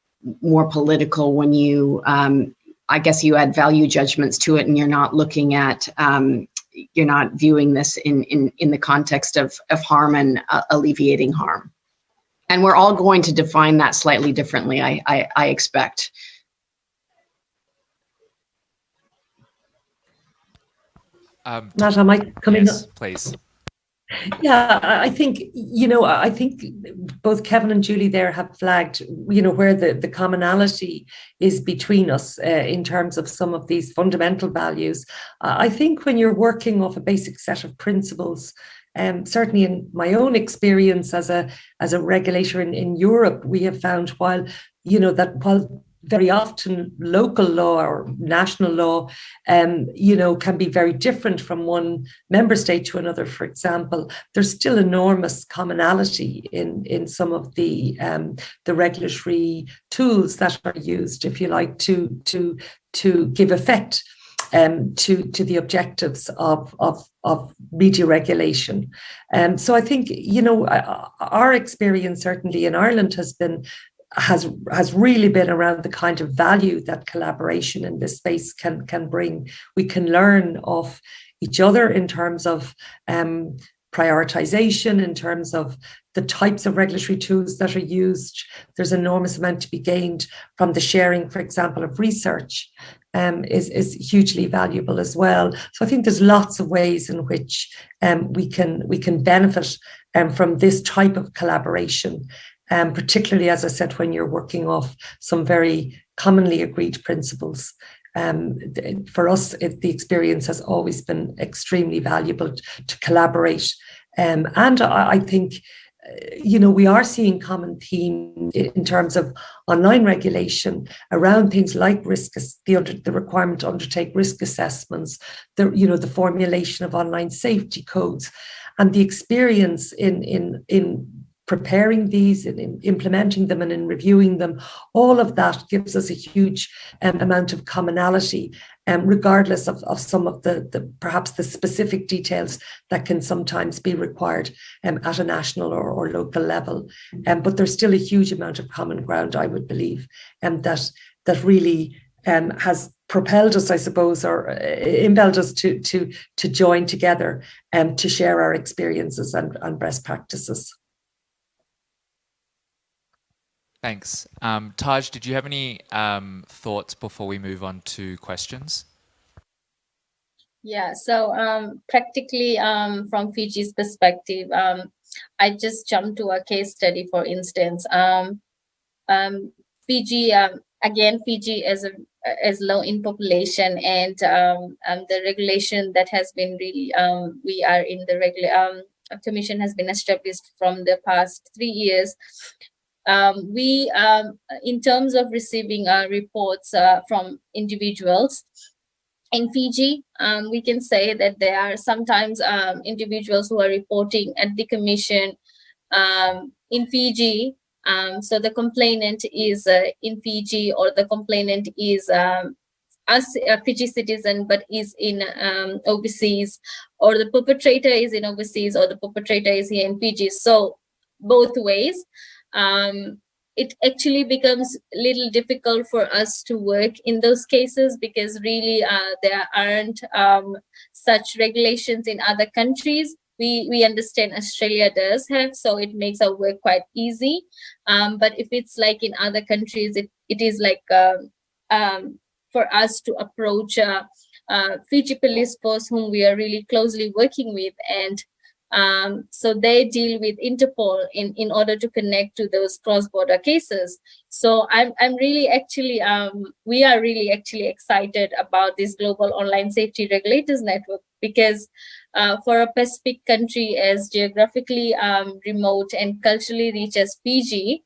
more political when you, um, I guess you add value judgments to it and you're not looking at, um, you're not viewing this in, in, in the context of, of harm and uh, alleviating harm. And we're all going to define that slightly differently, I, I, I expect. Um, Matt, am I coming yes, up? please. Yeah, I think, you know, I think both Kevin and Julie there have flagged, you know, where the, the commonality is between us uh, in terms of some of these fundamental values. Uh, I think when you're working off a basic set of principles, um, certainly in my own experience as a as a regulator in, in Europe, we have found while, you know, that while very often local law or national law, um, you know, can be very different from one member state to another. For example, there's still enormous commonality in in some of the um, the regulatory tools that are used, if you like, to to to give effect um, to to the objectives of of of media regulation. Um, so I think you know our experience certainly in Ireland has been has has really been around the kind of value that collaboration in this space can can bring. We can learn of each other in terms of um, prioritization, in terms of the types of regulatory tools that are used. There's enormous amount to be gained from the sharing, for example, of research um, is, is hugely valuable as well. So I think there's lots of ways in which um, we can we can benefit um, from this type of collaboration um, particularly, as I said, when you're working off some very commonly agreed principles. Um, for us, it, the experience has always been extremely valuable to collaborate. Um, and I, I think, uh, you know, we are seeing common themes in terms of online regulation around things like risk, the, under, the requirement to undertake risk assessments, the, you know, the formulation of online safety codes and the experience in, in, in preparing these and in implementing them and in reviewing them, all of that gives us a huge um, amount of commonality, um, regardless of, of some of the, the perhaps the specific details that can sometimes be required um, at a national or, or local level. Um, but there's still a huge amount of common ground, I would believe, and um, that that really um, has propelled us, I suppose, or uh, impelled us to to to join together and to share our experiences and, and best practices. Thanks. Um, Taj, did you have any um, thoughts before we move on to questions? Yeah, so um, practically um, from Fiji's perspective, um, I just jumped to a case study, for instance. Um, Fiji, again, Fiji is, a, is low in population and the regulation that has been really, we are in the regular, commission has been established from the past three years um, we, um, in terms of receiving uh, reports uh, from individuals, in Fiji, um, we can say that there are sometimes um, individuals who are reporting at the commission um, in Fiji. Um, so the complainant is uh, in Fiji or the complainant is a, a Fiji citizen but is in um, overseas or the perpetrator is in overseas or the perpetrator is here in Fiji. So both ways um, it actually becomes a little difficult for us to work in those cases because really uh, there aren't um, such regulations in other countries. We, we understand Australia does have, so it makes our work quite easy. Um, but if it's like in other countries, it, it is like um, um for us to approach uh, uh, Fiji police force whom we are really closely working with and um, so they deal with Interpol in, in order to connect to those cross-border cases. So I'm, I'm really actually, um, we are really actually excited about this global online safety regulators network because uh, for a Pacific country as geographically um, remote and culturally rich as Fiji,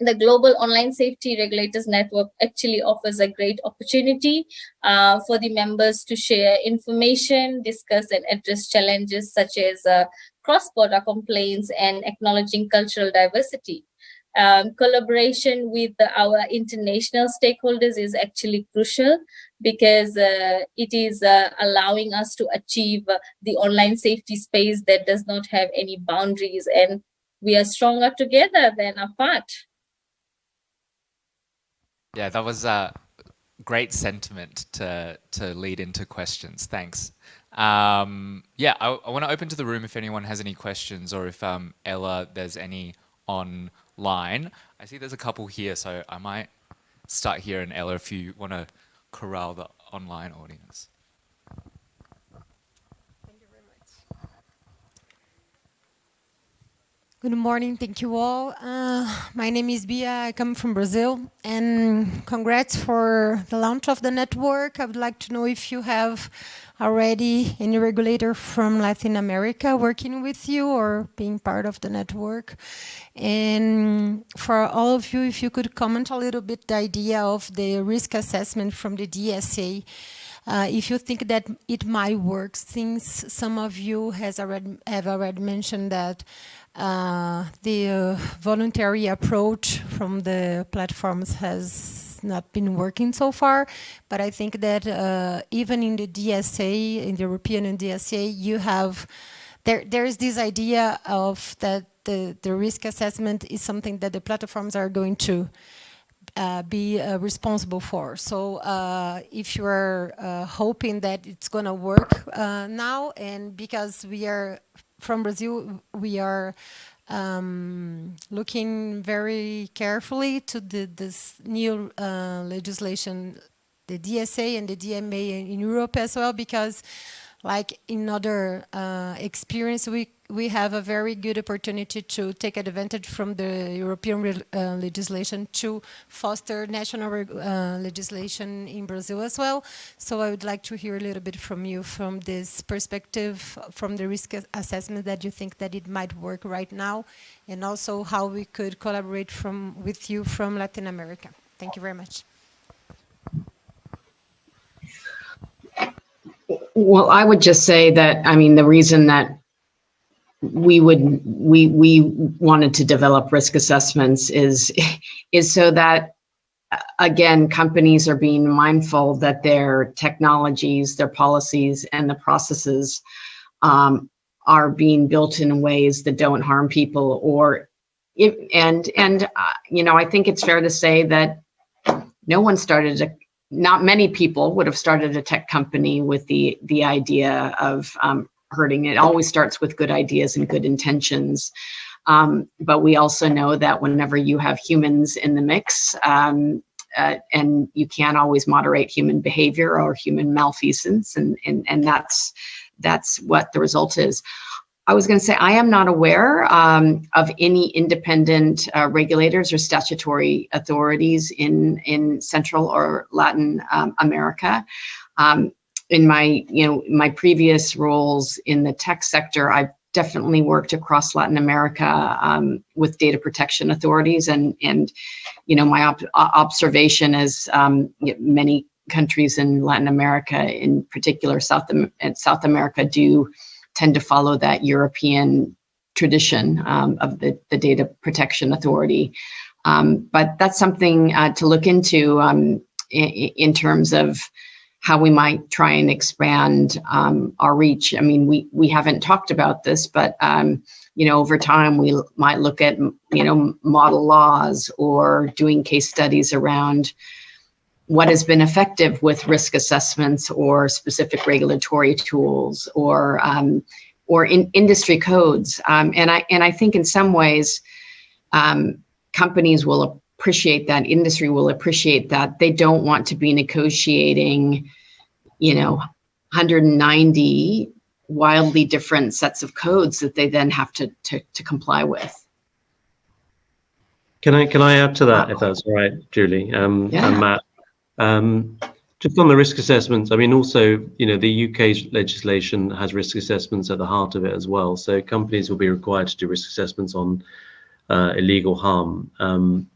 the Global Online Safety Regulators Network actually offers a great opportunity uh, for the members to share information, discuss and address challenges such as uh, cross-border complaints and acknowledging cultural diversity. Um, collaboration with our international stakeholders is actually crucial because uh, it is uh, allowing us to achieve uh, the online safety space that does not have any boundaries and we are stronger together than apart. Yeah, that was a great sentiment to to lead into questions. Thanks. Um, yeah, I, I want to open to the room if anyone has any questions or if um, Ella, there's any online. I see there's a couple here, so I might start here and Ella, if you want to corral the online audience. Good morning, thank you all. Uh, my name is Bia, I come from Brazil, and congrats for the launch of the network. I would like to know if you have already any regulator from Latin America working with you or being part of the network. And for all of you, if you could comment a little bit the idea of the risk assessment from the DSA. Uh, if you think that it might work, since some of you has already have already mentioned that uh, the uh, voluntary approach from the platforms has not been working so far, but I think that uh, even in the DSA, in the European and DSA, you have, there, there is this idea of that the, the risk assessment is something that the platforms are going to uh, be uh, responsible for. So if you're uh, hoping that it's going to work now, and because we are from Brazil, we are um, looking very carefully to the, this new uh, legislation, the DSA and the DMA in Europe as well, because like in other uh, experience, we we have a very good opportunity to take advantage from the European uh, legislation to foster national uh, legislation in Brazil as well. So I would like to hear a little bit from you from this perspective, from the risk assessment that you think that it might work right now, and also how we could collaborate from with you from Latin America. Thank you very much. Well, I would just say that, I mean, the reason that we would we we wanted to develop risk assessments is is so that again companies are being mindful that their technologies their policies and the processes um, are being built in ways that don't harm people or if, and and uh, you know i think it's fair to say that no one started a not many people would have started a tech company with the the idea of um, hurting. It always starts with good ideas and good intentions. Um, but we also know that whenever you have humans in the mix, um, uh, and you can't always moderate human behavior or human malfeasance, and and and that's that's what the result is. I was going to say I am not aware um, of any independent uh, regulators or statutory authorities in in Central or Latin um, America. Um, in my, you know, my previous roles in the tech sector, I've definitely worked across Latin America um, with data protection authorities, and and you know, my observation is um, many countries in Latin America, in particular South and South America, do tend to follow that European tradition um, of the the data protection authority. Um, but that's something uh, to look into um, in, in terms of how we might try and expand um, our reach. I mean, we we haven't talked about this, but um, you know, over time we might look at you know model laws or doing case studies around what has been effective with risk assessments or specific regulatory tools or um, or in industry codes. Um, and I and I think in some ways, um, companies will appreciate that industry will appreciate that they don't want to be negotiating you know 190 wildly different sets of codes that they then have to to, to comply with can i can i add to that if that's all right julie um, yeah. and matt um, just on the risk assessments i mean also you know the uk's legislation has risk assessments at the heart of it as well so companies will be required to do risk assessments on uh, illegal harm um,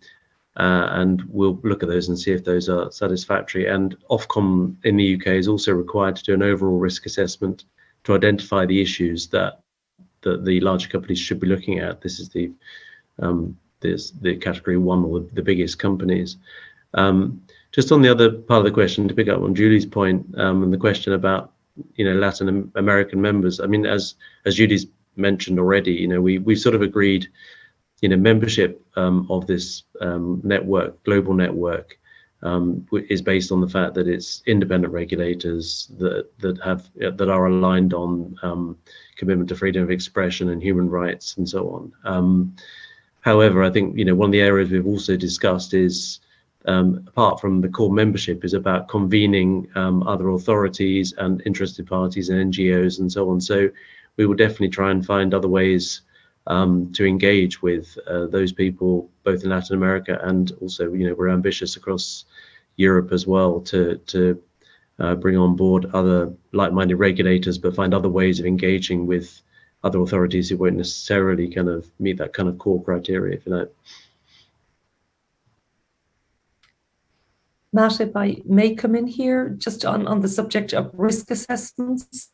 uh, and we'll look at those and see if those are satisfactory. And Ofcom in the UK is also required to do an overall risk assessment to identify the issues that that the larger companies should be looking at. This is the um, this the category one or the, biggest companies. Um, just on the other part of the question, to pick up on Julie's point um, and the question about you know Latin American members. I mean, as as Julie's mentioned already, you know we we sort of agreed you know, membership um, of this um, network, global network, um, is based on the fact that it's independent regulators that that have that are aligned on um, commitment to freedom of expression and human rights and so on. Um, however, I think you know one of the areas we've also discussed is um, apart from the core membership is about convening other authorities and interested parties and NGOs and so on. So we will definitely try and find other ways um, to engage with uh, those people both in Latin America and also you know we're ambitious across Europe as well to to uh, bring on board other like-minded regulators but find other ways of engaging with other authorities who won't necessarily kind of meet that kind of core criteria if you like. Matt, if I may come in here just on, on the subject of risk assessments.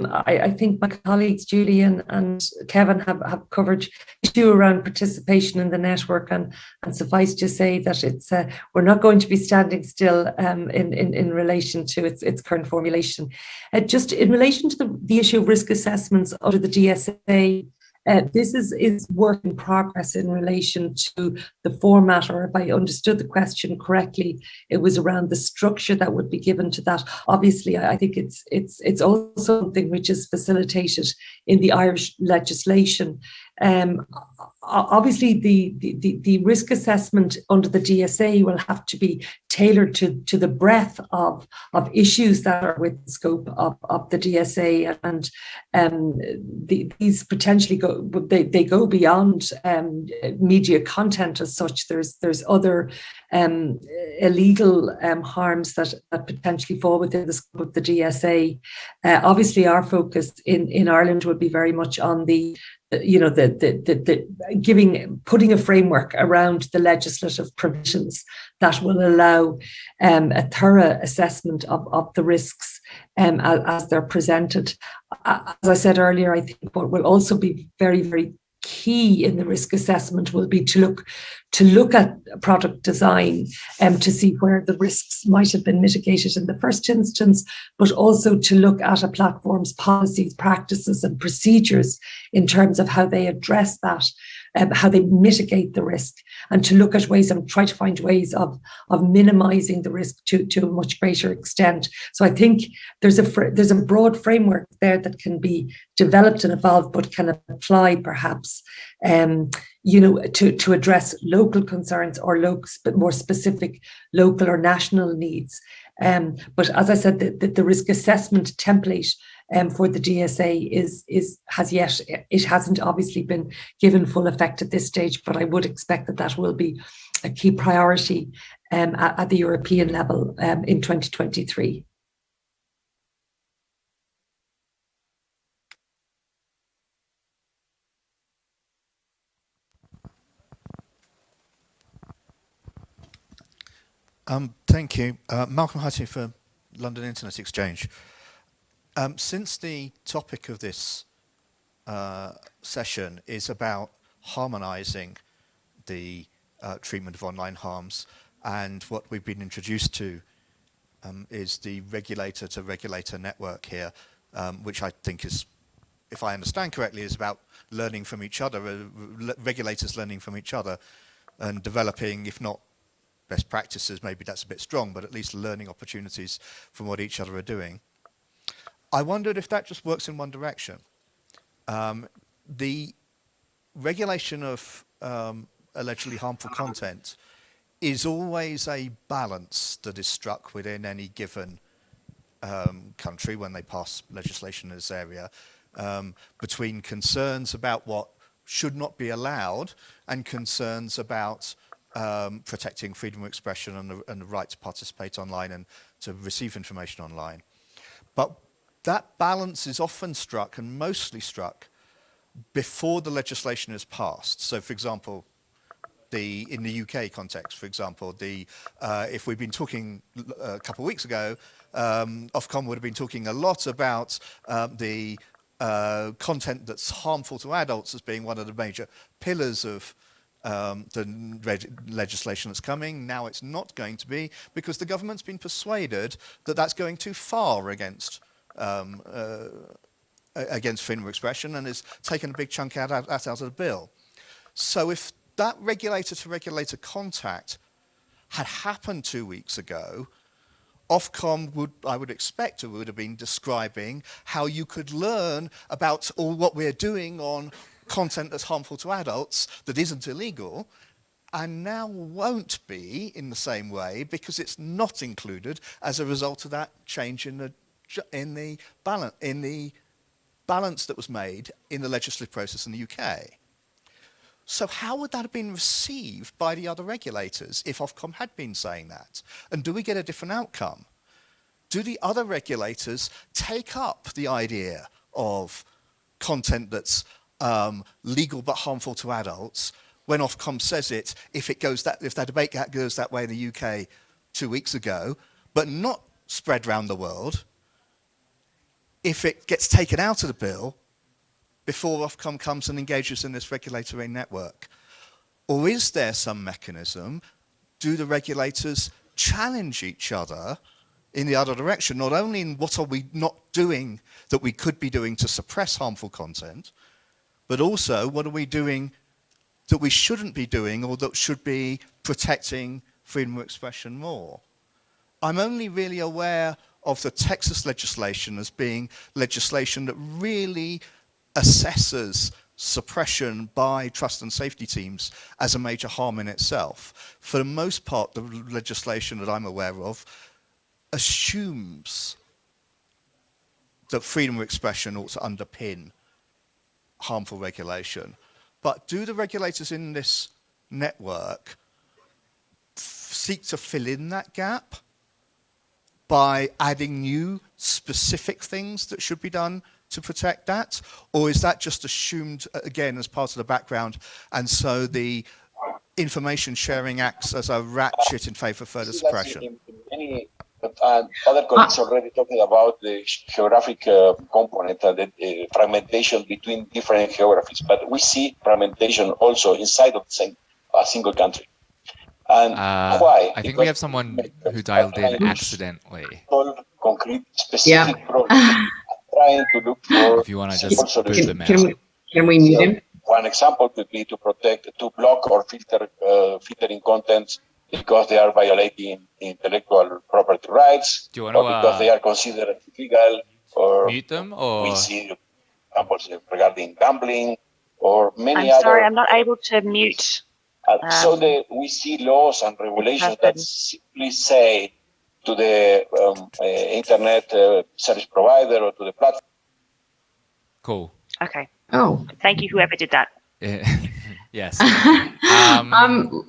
I, I, think my colleagues Julian and Kevin have, have covered issue around participation in the network and, and suffice to say that it's uh, we're not going to be standing still um, in, in, in relation to its, its current formulation. Uh, just in relation to the, the issue of risk assessments under the DSA, uh, this is, is work in progress in relation to the format, or if I understood the question correctly, it was around the structure that would be given to that. Obviously, I think it's it's it's also something which is facilitated in the Irish legislation. Um, obviously, the, the, the risk assessment under the DSA will have to be tailored to, to the breadth of, of issues that are with the scope of, of the DSA. And um, the, these potentially go, they, they go beyond um, media content as such. There's, there's other um, illegal um, harms that, that potentially fall within the scope of the DSA. Uh, obviously, our focus in, in Ireland would be very much on the you know the, the the the giving putting a framework around the legislative provisions that will allow um, a thorough assessment of, of the risks um, as, as they're presented. As I said earlier, I think what will also be very, very key in the risk assessment will be to look to look at product design and um, to see where the risks might have been mitigated in the first instance, but also to look at a platform's policies, practices, and procedures in terms of how they address that um, how they mitigate the risk and to look at ways and try to find ways of, of minimizing the risk to, to a much greater extent. So I think there's a there's a broad framework there that can be developed and evolved, but can apply perhaps um, you know, to, to address local concerns or local, more specific local or national needs. Um, but as I said, the, the, the risk assessment template um, for the DSA is is has yet it hasn't obviously been given full effect at this stage, but I would expect that that will be a key priority um, at, at, the European level um, in 2023. Um, thank you. Uh, Malcolm Hutty for London Internet Exchange. Um, since the topic of this uh, session is about harmonizing the uh, treatment of online harms and what we've been introduced to um, is the regulator to regulator network here, um, which I think is, if I understand correctly, is about learning from each other, uh, regulators learning from each other and developing, if not best practices, maybe that's a bit strong, but at least learning opportunities from what each other are doing. I wondered if that just works in one direction. Um, the regulation of um, allegedly harmful content is always a balance that is struck within any given um, country when they pass legislation in this area um, between concerns about what should not be allowed and concerns about um, protecting freedom of expression and the, and the right to participate online and to receive information online. But that balance is often struck and mostly struck before the legislation is passed. So for example, the in the UK context, for example, the uh, if we've been talking uh, a couple of weeks ago, um, Ofcom would have been talking a lot about um, the uh, content that's harmful to adults as being one of the major pillars of um, the legislation that's coming. Now it's not going to be because the government's been persuaded that that's going too far against um, uh, against freedom of expression and has taken a big chunk out, out, out of the bill. So if that regulator to regulator contact had happened two weeks ago, Ofcom would, I would expect, would have been describing how you could learn about all what we're doing on content that's harmful to adults that isn't illegal and now won't be in the same way because it's not included as a result of that change in the in the balance in the balance that was made in the legislative process in the UK. So how would that have been received by the other regulators if Ofcom had been saying that? And do we get a different outcome? Do the other regulators take up the idea of content that's um, legal but harmful to adults when Ofcom says it, if it goes that, if that debate goes that way in the UK two weeks ago, but not spread around the world, if it gets taken out of the bill before Ofcom comes and engages in this regulatory network? Or is there some mechanism, do the regulators challenge each other in the other direction, not only in what are we not doing that we could be doing to suppress harmful content, but also what are we doing that we shouldn't be doing or that should be protecting freedom of expression more. I'm only really aware of the Texas legislation as being legislation that really assesses suppression by trust and safety teams as a major harm in itself. For the most part, the legislation that I'm aware of assumes that freedom of expression ought to underpin harmful regulation. But do the regulators in this network seek to fill in that gap by adding new specific things that should be done to protect that? Or is that just assumed, uh, again, as part of the background, and so the information sharing acts as a ratchet in favor of further suppression? But uh, other colleagues already talking about the geographic uh, component and the uh, fragmentation between different geographies. But we see fragmentation also inside of the same a single country. And uh, why? I think because we have someone who dialed in accidentally. Concrete, specific yeah. problems. trying to look for. If you want to just push them can we, can we mute him? One example could be to protect, to block or filter uh, filtering contents because they are violating intellectual property rights, Do you want to, or because uh, they are considered illegal, or mute them, or we see examples regarding gambling, or many I'm other. sorry, I'm not able to mute. Uh, so um, the, we see laws and regulations that simply say to the um, uh, internet uh, service provider or to the platform. Cool. Okay. Oh. Thank you, whoever did that. yes. Um, um,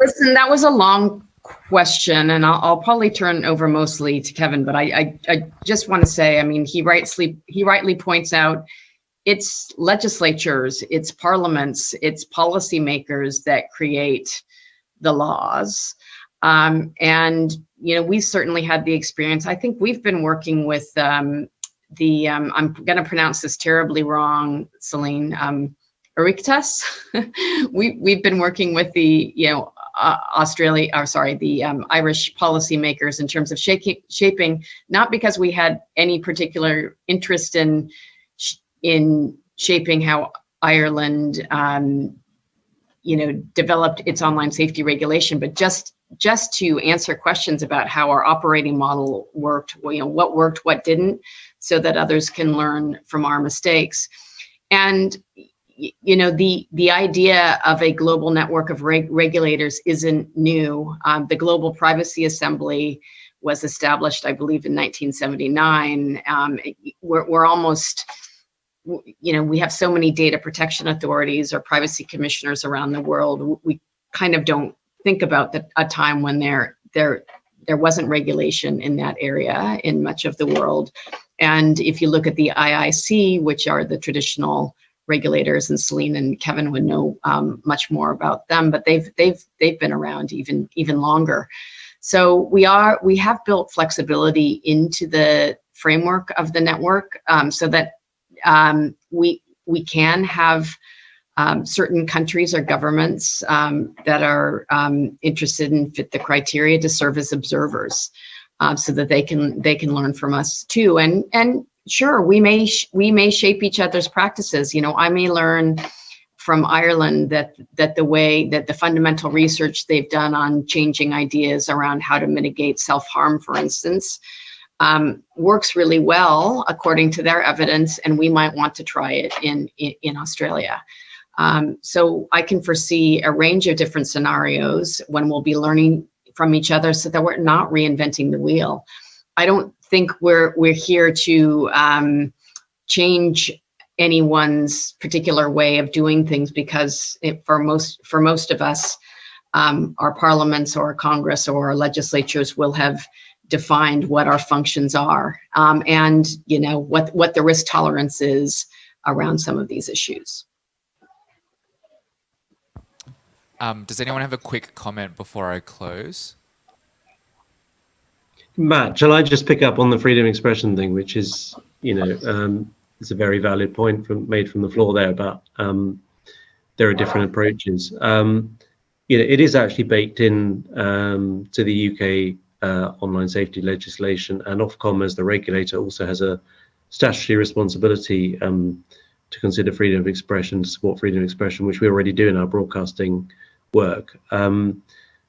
listen, that was a long question, and I'll, I'll, probably turn over mostly to Kevin. But I, I, I just want to say, I mean, he rightly he rightly points out it's legislatures, it's parliaments, it's policymakers that create the laws. Um, and you know, we certainly had the experience. I think we've been working with um, the um, I'm going to pronounce this terribly wrong, Celene. Um, we we've been working with the you know uh, Australia, or sorry, the um, Irish policymakers in terms of shaking, shaping, not because we had any particular interest in in shaping how Ireland, um, you know, developed its online safety regulation, but just just to answer questions about how our operating model worked, you know, what worked, what didn't, so that others can learn from our mistakes. And you know, the the idea of a global network of reg regulators isn't new. Um, the Global Privacy Assembly was established, I believe, in 1979. Um, we're, we're almost, you know, we have so many data protection authorities or privacy commissioners around the world. We kind of don't think about the, a time when there there there wasn't regulation in that area in much of the world. And if you look at the IIC, which are the traditional regulators, and Celene and Kevin would know um, much more about them, but they've they've they've been around even even longer. So we are we have built flexibility into the framework of the network um, so that um, we we can have um, certain countries or governments um, that are um, interested and fit the criteria to serve as observers uh, so that they can they can learn from us too. And and sure, we may we may shape each other's practices. You know, I may learn from Ireland that that the way that the fundamental research they've done on changing ideas around how to mitigate self-harm, for instance, um, works really well according to their evidence, and we might want to try it in in, in Australia. Um, so I can foresee a range of different scenarios when we'll be learning from each other so that we're not reinventing the wheel. I don't think we're we're here to um, change anyone's particular way of doing things because it, for most for most of us, um, our parliaments or Congress or our legislatures will have defined what our functions are um, and you know what what the risk tolerance is around some of these issues. Um, does anyone have a quick comment before I close? Matt, shall I just pick up on the freedom of expression thing, which is, you know, um, it's a very valid point from made from the floor there about um, there are different approaches. Um, you know, it is actually baked in um, to the UK uh, online safety legislation, and Ofcom as the regulator also has a statutory responsibility um, to consider freedom of expression, to support freedom of expression, which we already do in our broadcasting work. Um,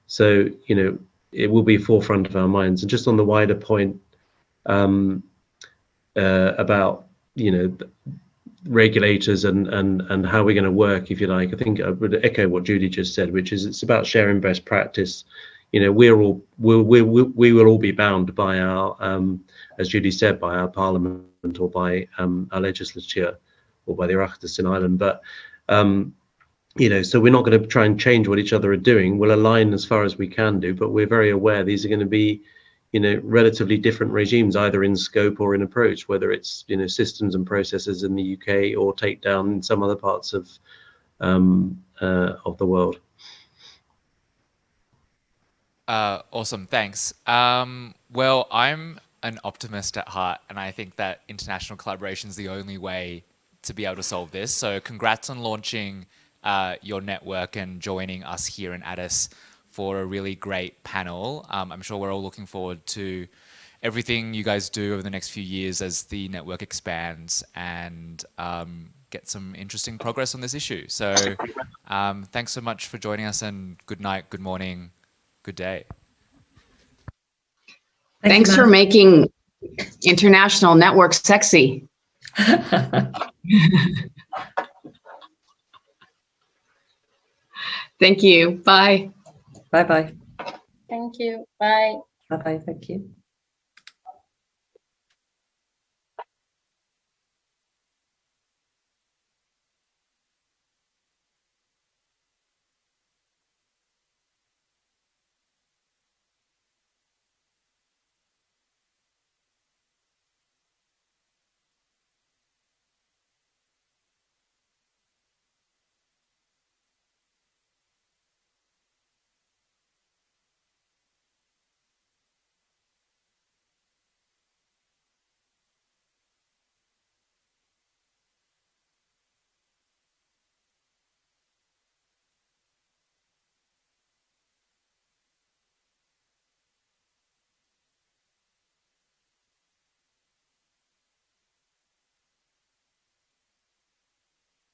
so, you know, it will be forefront of our minds. And just on the wider point um, uh, about, you know, regulators and and and how we're going to work, if you like, I think I would echo what Judy just said, which is it's about sharing best practice. You know, we're all we'll, we we we will all be bound by our, um, as Judy said, by our parliament or by um, our legislature or by the Oireachtas in Ireland. But um, you know, so we're not going to try and change what each other are doing. We'll align as far as we can do, but we're very aware these are going to be, you know, relatively different regimes, either in scope or in approach, whether it's, you know, systems and processes in the UK or take down in some other parts of um, uh, of the world. Uh, awesome, thanks. Um, well, I'm an optimist at heart, and I think that international collaboration is the only way to be able to solve this. So congrats on launching uh, your network and joining us here in Addis for a really great panel. Um, I'm sure we're all looking forward to everything you guys do over the next few years as the network expands and um, get some interesting progress on this issue. So um, thanks so much for joining us and good night, good morning, good day. Thanks for making international networks sexy. Thank you. Bye. Bye-bye. Thank you. Bye. Bye-bye. Thank you.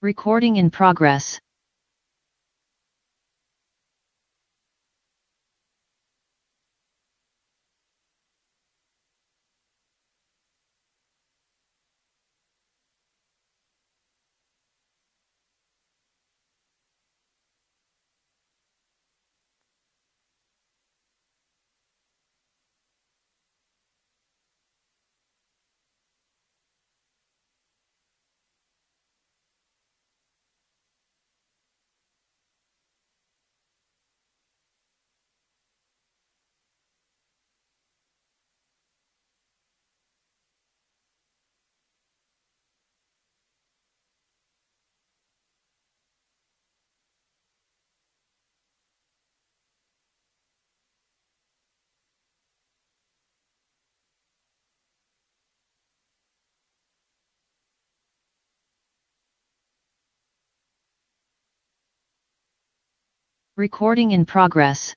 Recording in progress. Recording in progress.